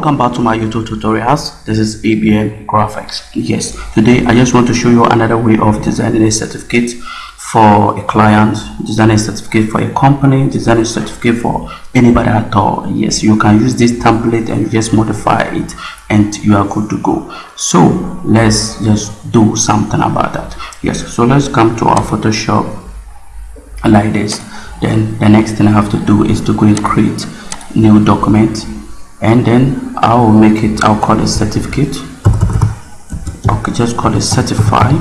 welcome back to my youtube tutorials. This is abm graphics. Yes today i just want to show you another way of designing a certificate for a client designing a certificate for a company designing a certificate for anybody at all. Yes you can use this template and just modify it and you are good to go. So let's just do something about that. Yes so let's come to our photoshop like this. Then the next thing i have to do is to go and create new document and then I will make it I'll call it certificate. Okay just call it certify.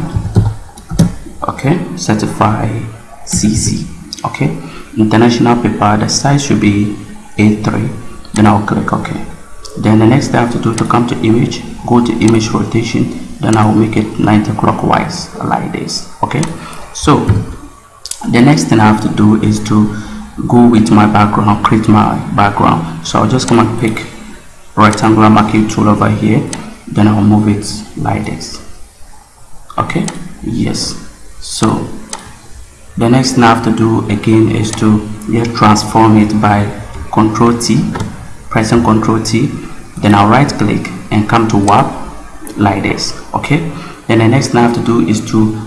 Okay certify CC okay international paper the size should be A3 then I'll click OK. Then the next thing I have to do to come to image go to image rotation then I'll make it 90 clockwise like this. Okay so the next thing I have to do is to go with my background create my background. So I'll just come and pick rectangular marquee tool over here then I'll move it like this. Okay? Yes. So the next thing I have to do again is to just transform it by control T pressing control T. Then I'll right click and come to warp like this. Okay? Then the next thing I have to do is to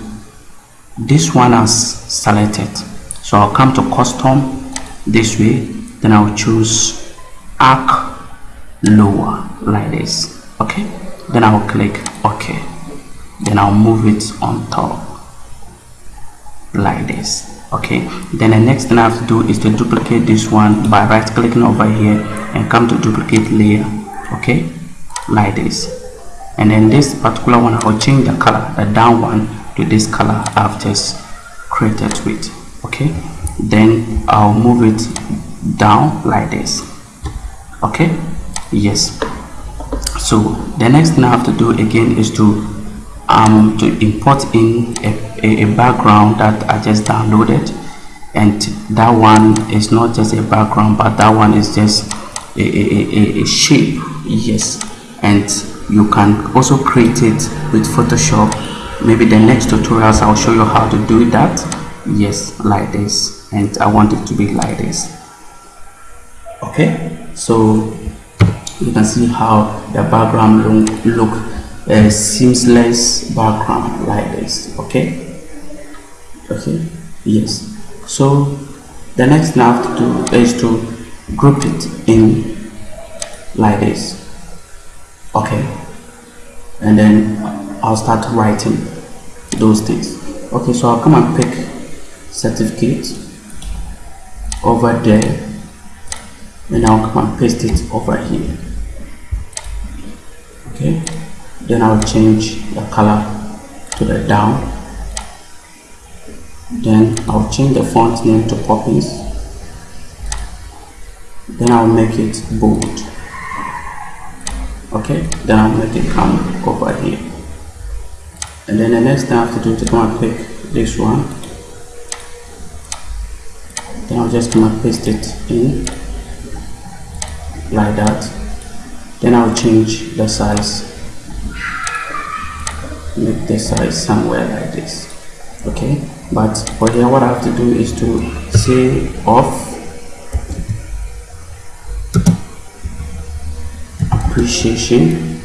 this one has selected. So I'll come to custom this way. Then I'll choose arc lower like this. Okay? Then I'll click OK. Then I'll move it on top like this. Okay? Then the next thing I have to do is to duplicate this one by right clicking over here and come to duplicate layer. Okay? Like this. And then this particular one I'll change the color the down one to this color I've just created with. Okay? Then I'll move it down like this. Okay yes. So the next thing I have to do again is to um to import in a, a, background that I just downloaded. And that one is not just a background but that one is just a, a, a, a shape. Yes. And you can also create it with Photoshop. Maybe the next tutorials I'll show you how to do that. Yes like this. And I want it to be like this. Okay? So you can see how the background look, look uh, seamless background like this okay? Okay yes. So the next thing I have to do is to group it in like this okay? And then I'll start writing those things. Okay so I'll come and pick certificate over there and I'll come and paste it over here okay. Then I'll change the color to the down. Then I'll change the font name to Poppins then I'll make it bold. Okay. Then I'll make it come over here. And then the next thing I have to do is to come and pick this one then I'll just come and paste it in like that then I'll change the size. Make the size somewhere like this. Okay? But for here what I have to do is to say off. Appreciation.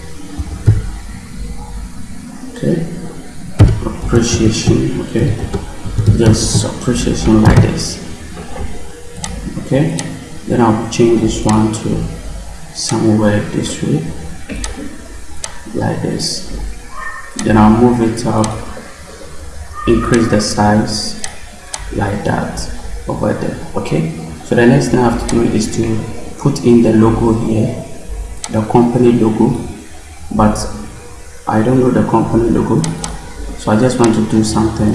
Okay? Appreciation. Okay? Just appreciation like this. Okay? Then I'll change this one to somewhere this way like this. Then I'll move it up increase the size like that over there okay? So the next thing I have to do is to put in the logo here the company logo but I don't know the company logo so I just want to do something.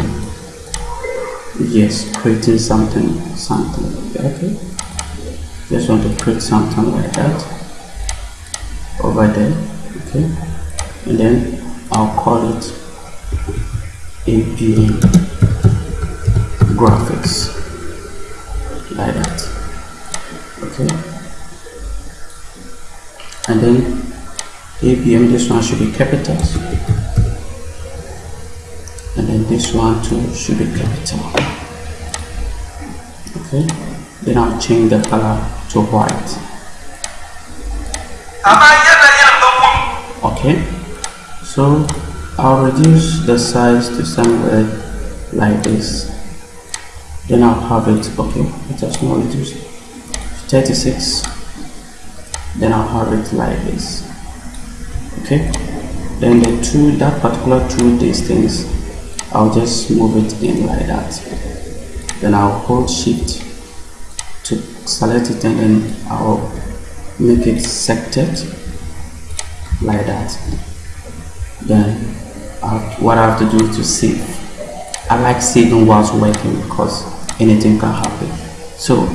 Yes creating something something okay? Just want to create something like that over there okay? And then I'll call it ABM graphics like that okay? And then ABM this one should be capitals and then this one too should be capital. Okay? Then I'll change the color to white okay. So I'll reduce the size to somewhere like this. Then I'll have it okay it has not reduced 36 then I'll have it like this. Okay. Then the two that particular two distance I'll just move it in like that. Then I'll hold shift to select it and then I'll make it sected like that then have, what I have to do is to save I like saving whilst working because anything can happen. So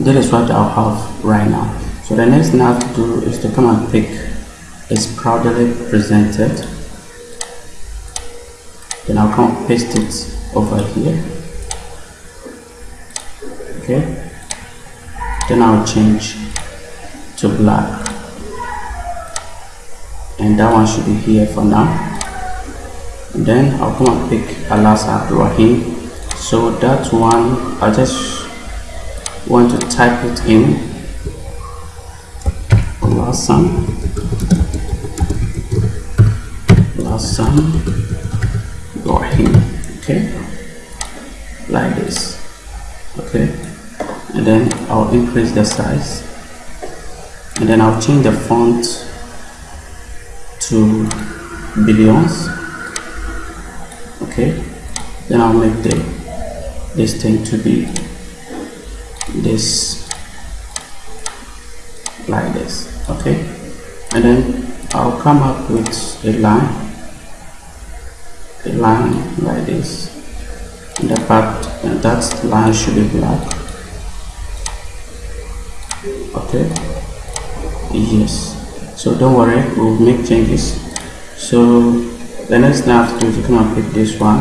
that is what I'll have right now. So the next thing I have to do is to come and pick is proudly presented. Then I'll come paste it over here. Okay then I'll change to black. And that one should be here for now. And then I'll come and pick Alas Abdurrahim. So that one I just want to type it in. Alasan Alasan Ibrahim. Okay? Like this. Okay and then I'll increase the size. And then I'll change the font to billions. Okay. Then I'll make the this thing to be this like this. Okay. And then I'll come up with a line a line like this. And the part and that line should be black okay yes. So don't worry we'll make changes. So the next thing I have to do is come and pick this one.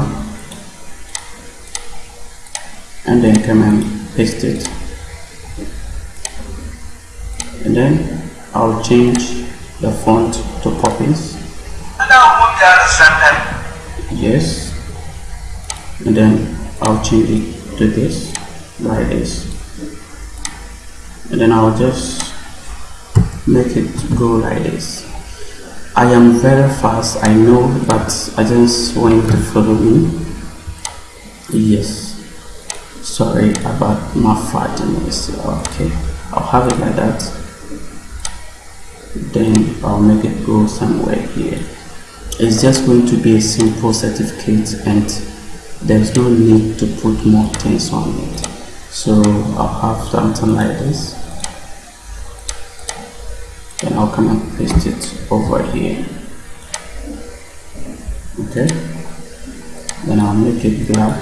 And then come and paste it. And then I'll change the font to Poppins yes. And then I'll change it to this like this and then I'll just make it go like this. I am very fast I know but I just want to follow me. Yes. Sorry about my fatness okay. I'll have it like that. Then I'll make it go somewhere here. It's just going to be a simple certificate and there's no need to put more things on it. So I'll have something like this then I'll come and paste it over here. Okay? Then I'll make it black.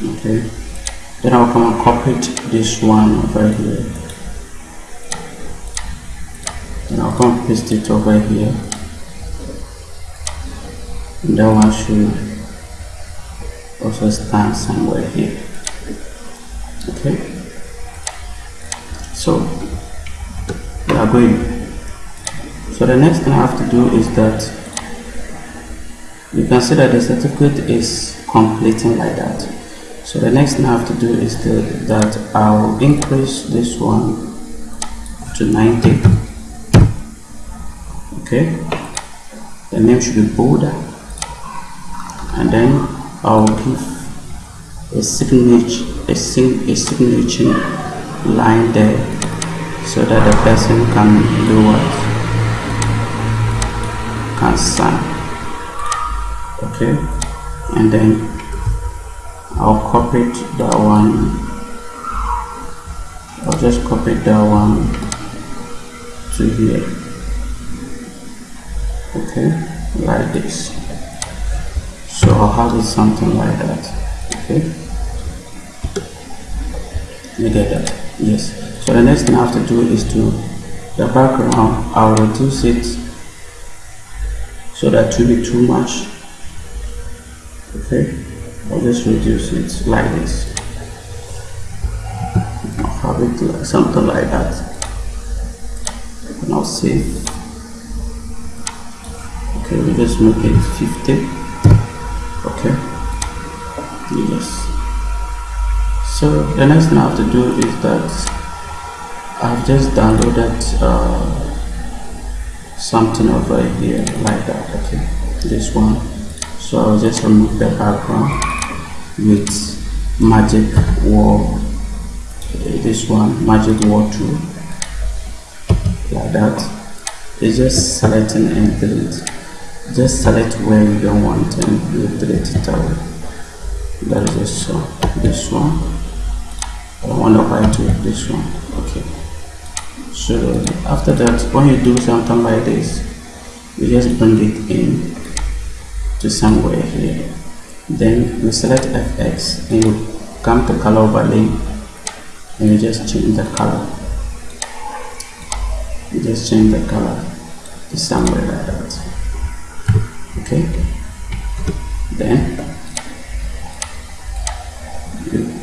Okay? Then I'll come and copy this one over here. Then I'll come and paste it over here. And that one should also stand somewhere here. Okay so we are going. So the next thing I have to do is that you can see that the certificate is completing like that. So the next thing I have to do is the, that I'll increase this one to 90 okay? The name should be bolder and then I'll give a signature a, sing, a signature line there so that the person can do what? Can sign. Okay? And then I'll copy that one. I'll just copy that one to here. Okay? Like this. So I'll have it something like that. Okay you get that? Yes. So the next thing I have to do is to the background I'll reduce it so that will be too much. Okay? I'll just reduce it like this. I'll have it like something like that. And I'll save. Okay we just make it 50 okay? Yes so the next thing I have to do is that I've just downloaded uh, something over here like that okay? This one. So I'll just remove the background with magic wand this one magic wand tool like that. It's just selecting and delete. Just select where you don't want and you delete it away that is just so this one I want to apply to this one. Okay. So after that when you do something like this you just bring it in to somewhere here. Then you select fx and you come to color overlay and you just change the color. You just change the color to somewhere like that. Okay. Then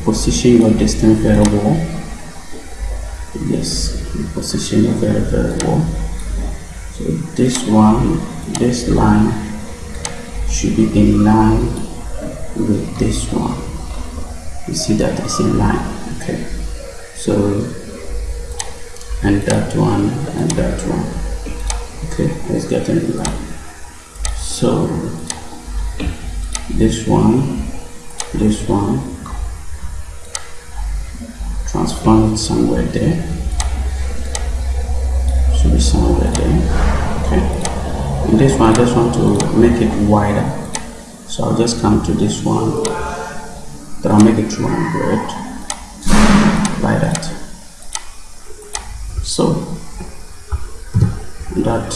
position your distance variable yes position your variable so this one this line should be in line with this one. You see that it's in line okay. So and that one and that one okay let's get in line. So this one this one transform it somewhere there. Should be somewhere there. Okay. And this one I just want to make it wider. So I'll just come to this one. Then I'll make it 200 like that. So that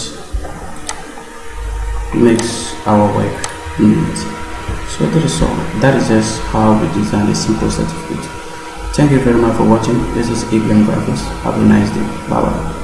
makes our work neat. So that is all. That is just how we design a simple certificate thank you very much for watching. This is ABM graphics have a nice day. Bye bye